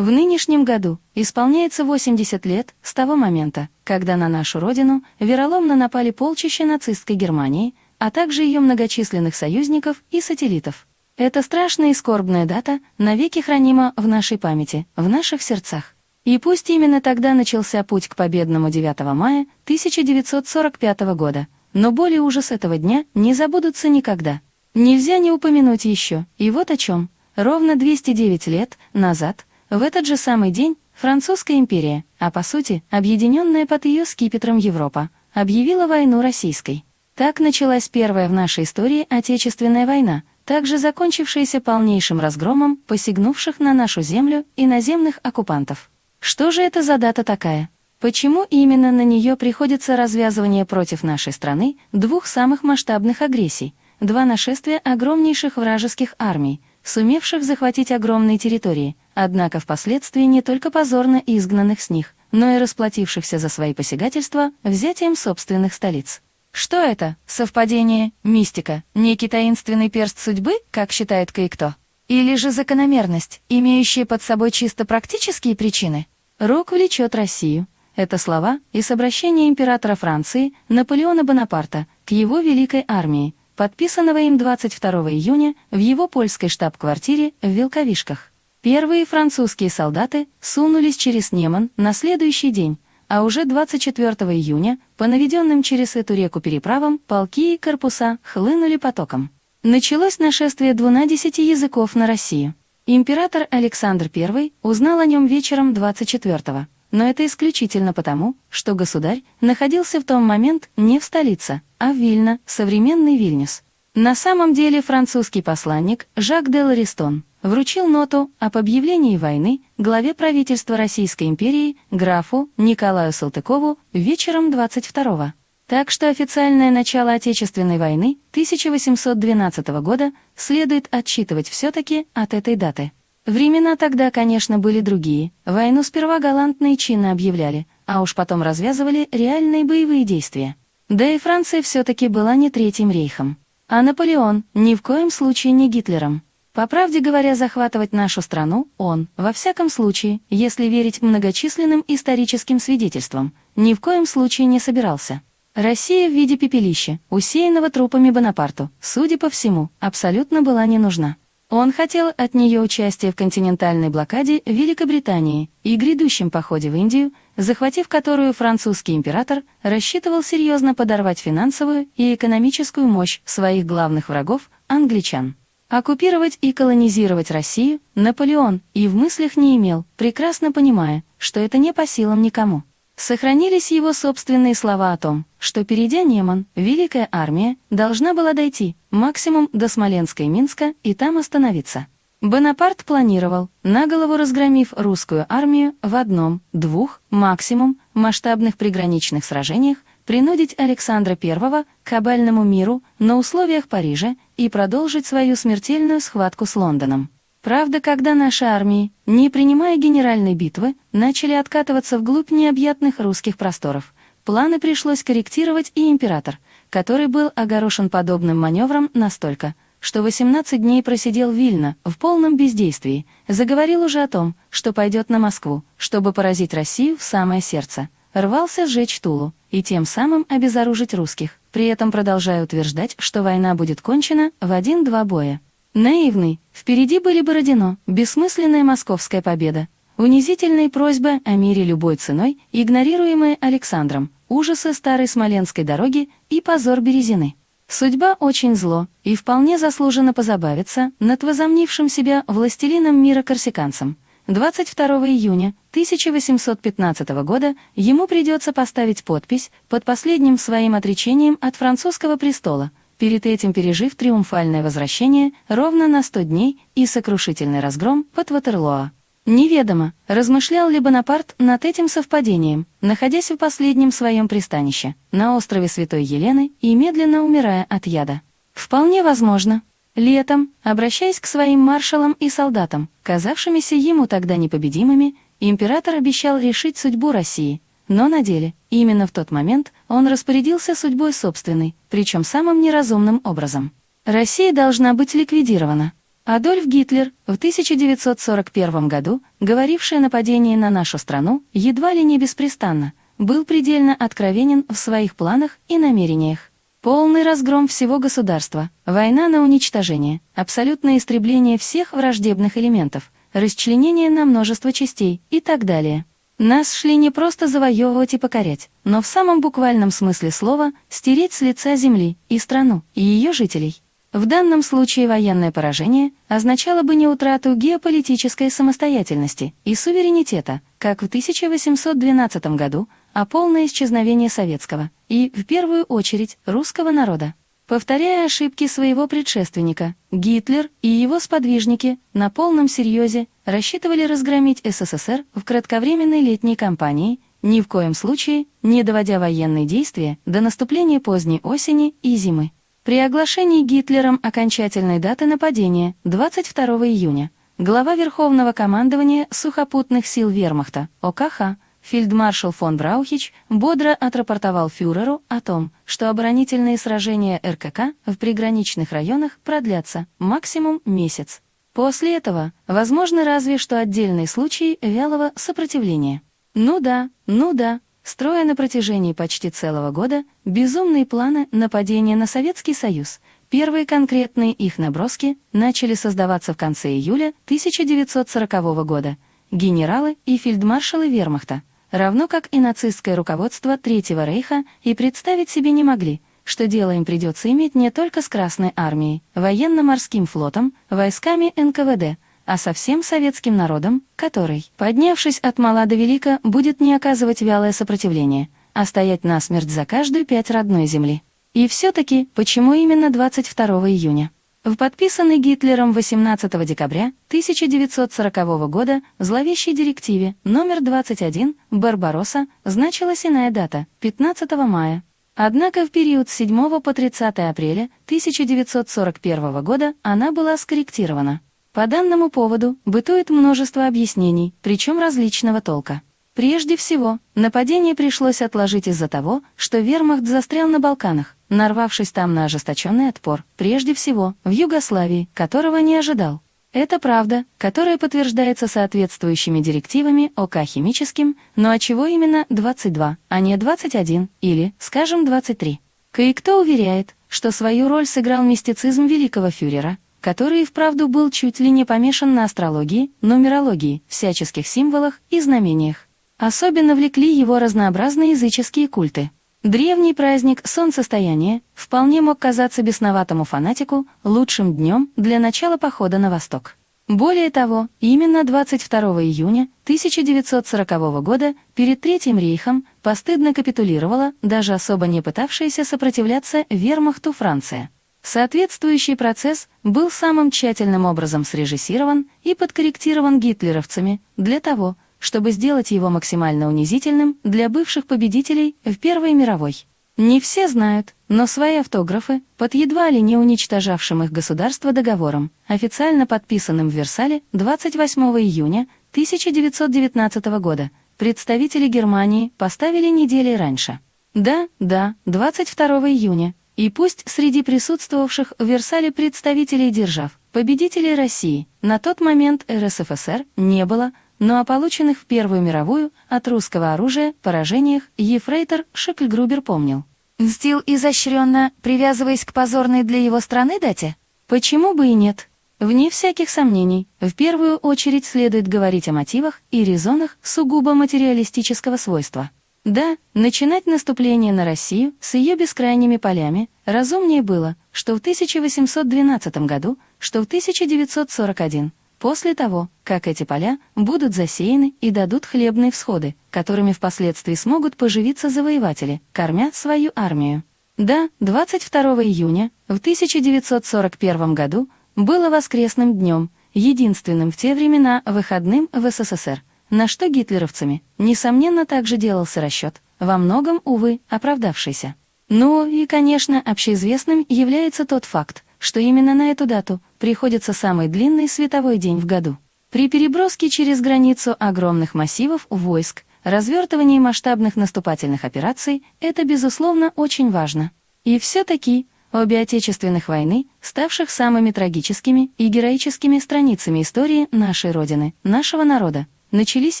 В нынешнем году исполняется 80 лет с того момента, когда на нашу родину вероломно напали полчища нацистской Германии, а также ее многочисленных союзников и сателлитов. Эта страшная и скорбная дата навеки хранима в нашей памяти, в наших сердцах. И пусть именно тогда начался путь к победному 9 мая 1945 года, но боли и ужас этого дня не забудутся никогда. Нельзя не упомянуть еще, и вот о чем. Ровно 209 лет назад, в этот же самый день, Французская империя, а по сути, объединенная под ее скипетром Европа, объявила войну российской. Так началась первая в нашей истории Отечественная война, также закончившаяся полнейшим разгромом посягнувших на нашу землю и наземных оккупантов. Что же это за дата такая? Почему именно на нее приходится развязывание против нашей страны двух самых масштабных агрессий, два нашествия огромнейших вражеских армий, сумевших захватить огромные территории, однако впоследствии не только позорно изгнанных с них, но и расплатившихся за свои посягательства взятием собственных столиц? Что это? Совпадение, мистика, некий таинственный перст судьбы, как считает кое-кто? Или же закономерность, имеющая под собой чисто практические причины? Рок влечет Россию, это слова из обращения императора Франции Наполеона Бонапарта к его великой армии, подписанного им 22 июня в его польской штаб-квартире в Вилковишках. Первые французские солдаты сунулись через Неман на следующий день, а уже 24 июня по наведенным через эту реку переправам полки и корпуса хлынули потоком. Началось нашествие двунадесяти языков на Россию. Император Александр I узнал о нем вечером 24-го но это исключительно потому, что государь находился в том момент не в столице, а в Вильно, современный Вильнюс. На самом деле французский посланник Жак де Ларистон вручил ноту об объявлении войны главе правительства Российской империи графу Николаю Салтыкову вечером 22-го. Так что официальное начало Отечественной войны 1812 года следует отсчитывать все-таки от этой даты. Времена тогда, конечно, были другие. Войну сперва галантно и чинно объявляли, а уж потом развязывали реальные боевые действия. Да и Франция все-таки была не Третьим рейхом. А Наполеон ни в коем случае не Гитлером. По правде говоря, захватывать нашу страну он, во всяком случае, если верить многочисленным историческим свидетельствам, ни в коем случае не собирался. Россия в виде пепелища, усеянного трупами Бонапарту, судя по всему, абсолютно была не нужна. Он хотел от нее участия в континентальной блокаде Великобритании и грядущем походе в Индию, захватив которую французский император рассчитывал серьезно подорвать финансовую и экономическую мощь своих главных врагов – англичан. Оккупировать и колонизировать Россию Наполеон и в мыслях не имел, прекрасно понимая, что это не по силам никому. Сохранились его собственные слова о том, что перейдя Неман, Великая Армия должна была дойти максимум до Смоленска и Минска и там остановиться. Бонапарт планировал, на голову разгромив русскую армию в одном, двух, максимум, масштабных приграничных сражениях, принудить Александра I к кабальному миру на условиях Парижа и продолжить свою смертельную схватку с Лондоном. Правда, когда наши армии, не принимая генеральной битвы, начали откатываться вглубь необъятных русских просторов, планы пришлось корректировать и император, который был огорошен подобным маневром настолько, что 18 дней просидел Вильно в полном бездействии, заговорил уже о том, что пойдет на Москву, чтобы поразить Россию в самое сердце, рвался сжечь Тулу и тем самым обезоружить русских, при этом продолжая утверждать, что война будет кончена в один-два боя. Наивный, впереди были Бородино, бессмысленная московская победа, унизительные просьбы о мире любой ценой, игнорируемые Александром, ужасы старой Смоленской дороги и позор Березины. Судьба очень зло, и вполне заслуженно позабавиться над возомнившим себя властелином мира корсиканцем. 22 июня 1815 года ему придется поставить подпись под последним своим отречением от французского престола – перед этим пережив триумфальное возвращение ровно на 100 дней и сокрушительный разгром под Ватерлоа. Неведомо, размышлял ли Бонапарт над этим совпадением, находясь в последнем своем пристанище, на острове Святой Елены и медленно умирая от яда. Вполне возможно. Летом, обращаясь к своим маршалам и солдатам, казавшимися ему тогда непобедимыми, император обещал решить судьбу России – но на деле, именно в тот момент, он распорядился судьбой собственной, причем самым неразумным образом. Россия должна быть ликвидирована. Адольф Гитлер в 1941 году, говоривший о нападении на нашу страну, едва ли не беспрестанно, был предельно откровенен в своих планах и намерениях. Полный разгром всего государства, война на уничтожение, абсолютное истребление всех враждебных элементов, расчленение на множество частей и так далее. Нас шли не просто завоевывать и покорять, но в самом буквальном смысле слова стереть с лица земли и страну, и ее жителей. В данном случае военное поражение означало бы не утрату геополитической самостоятельности и суверенитета, как в 1812 году, а полное исчезновение советского и, в первую очередь, русского народа. Повторяя ошибки своего предшественника, Гитлер и его сподвижники на полном серьезе рассчитывали разгромить СССР в кратковременной летней кампании, ни в коем случае не доводя военные действия до наступления поздней осени и зимы. При оглашении Гитлером окончательной даты нападения 22 июня глава Верховного командования сухопутных сил Вермахта ОКХ фельдмаршал фон Браухич бодро отрапортовал фюреру о том, что оборонительные сражения РКК в приграничных районах продлятся максимум месяц. После этого возможны разве что отдельные случаи вялого сопротивления. Ну да, ну да, строя на протяжении почти целого года безумные планы нападения на Советский Союз. Первые конкретные их наброски начали создаваться в конце июля 1940 года. Генералы и фельдмаршалы вермахта, равно как и нацистское руководство Третьего Рейха, и представить себе не могли, что дело им придется иметь не только с Красной Армией, военно-морским флотом, войсками НКВД, а со всем советским народом, который, поднявшись от мала до велика, будет не оказывать вялое сопротивление, а стоять насмерть за каждую пять родной земли. И все-таки, почему именно 22 июня? В подписанной Гитлером 18 декабря 1940 года зловещей директиве номер 21 «Барбаросса» значилась иная дата – 15 мая. Однако в период с 7 по 30 апреля 1941 года она была скорректирована. По данному поводу бытует множество объяснений, причем различного толка. Прежде всего, нападение пришлось отложить из-за того, что вермахт застрял на Балканах, нарвавшись там на ожесточенный отпор, прежде всего, в Югославии, которого не ожидал. Это правда, которая подтверждается соответствующими директивами ОК химическим, но от чего именно 22, а не 21 или, скажем, 23. Кое-кто уверяет, что свою роль сыграл мистицизм великого фюрера, который и вправду был чуть ли не помешан на астрологии, нумерологии, всяческих символах и знамениях. Особенно влекли его разнообразные языческие культы. Древний праздник солнцестояния вполне мог казаться бесноватому фанатику лучшим днем для начала похода на восток. Более того, именно 22 июня 1940 года перед Третьим рейхом постыдно капитулировала даже особо не пытавшаяся сопротивляться вермахту Франция. Соответствующий процесс был самым тщательным образом срежиссирован и подкорректирован гитлеровцами для того, чтобы сделать его максимально унизительным для бывших победителей в Первой мировой. Не все знают, но свои автографы под едва ли не уничтожавшим их государство договором, официально подписанным в Версале 28 июня 1919 года, представители Германии поставили недели раньше. Да, да, 22 июня, и пусть среди присутствовавших в Версале представителей держав, победителей России, на тот момент РСФСР не было, но о полученных в Первую мировую от русского оружия поражениях Ефрейтор Шекльгрубер помнил. Мстил изощренно, привязываясь к позорной для его страны дате? Почему бы и нет? Вне всяких сомнений, в первую очередь следует говорить о мотивах и резонах сугубо материалистического свойства. Да, начинать наступление на Россию с ее бескрайними полями разумнее было, что в 1812 году, что в 1941, после того, как эти поля будут засеяны и дадут хлебные всходы, которыми впоследствии смогут поживиться завоеватели, кормя свою армию. Да, 22 июня в 1941 году было воскресным днем, единственным в те времена выходным в СССР, на что гитлеровцами, несомненно, также делался расчет, во многом, увы, оправдавшийся. Ну и, конечно, общеизвестным является тот факт, что именно на эту дату приходится самый длинный световой день в году. При переброске через границу огромных массивов войск, развертывании масштабных наступательных операций это, безусловно, очень важно. И все-таки обе отечественных войны, ставших самыми трагическими и героическими страницами истории нашей Родины, нашего народа, начались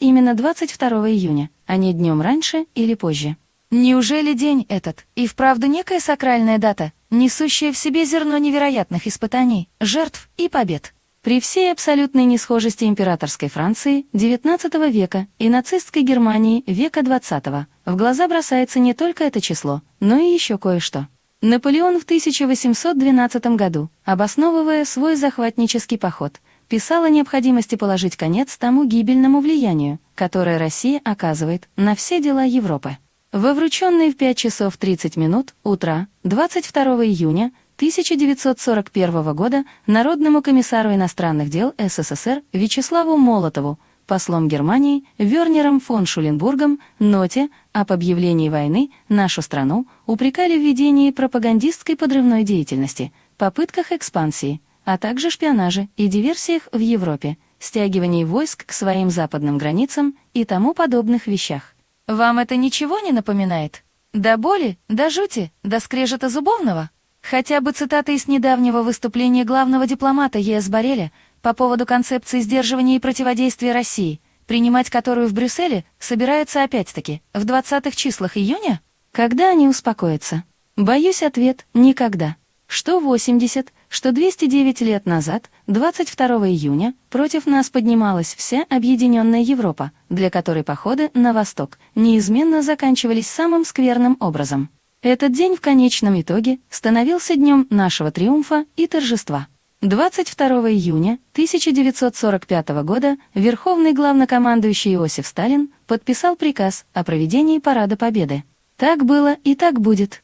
именно 22 июня, а не днем раньше или позже. Неужели день этот и вправду некая сакральная дата, несущая в себе зерно невероятных испытаний, жертв и побед? При всей абсолютной несхожести императорской Франции XIX века и нацистской Германии века XX в глаза бросается не только это число, но и еще кое-что. Наполеон в 1812 году, обосновывая свой захватнический поход, писал о необходимости положить конец тому гибельному влиянию, которое Россия оказывает на все дела Европы. Во врученные в 5 часов 30 минут утра 22 июня 1941 года Народному комиссару иностранных дел СССР Вячеславу Молотову, послом Германии Вернером фон Шуленбургом, ноте об объявлении войны нашу страну упрекали в ведении пропагандистской подрывной деятельности, попытках экспансии, а также шпионаже и диверсиях в Европе, стягивании войск к своим западным границам и тому подобных вещах. Вам это ничего не напоминает? До боли, до жути, до скрежета зубовного? Хотя бы цитата из недавнего выступления главного дипломата ЕС Бореля по поводу концепции сдерживания и противодействия России, принимать которую в Брюсселе собираются опять-таки в 20-х числах июня? Когда они успокоятся? Боюсь, ответ — никогда. Что 80, что 209 лет назад, 22 июня, против нас поднималась вся объединенная Европа, для которой походы на восток неизменно заканчивались самым скверным образом. Этот день в конечном итоге становился днем нашего триумфа и торжества. 22 июня 1945 года Верховный главнокомандующий Иосиф Сталин подписал приказ о проведении Парада Победы. Так было и так будет.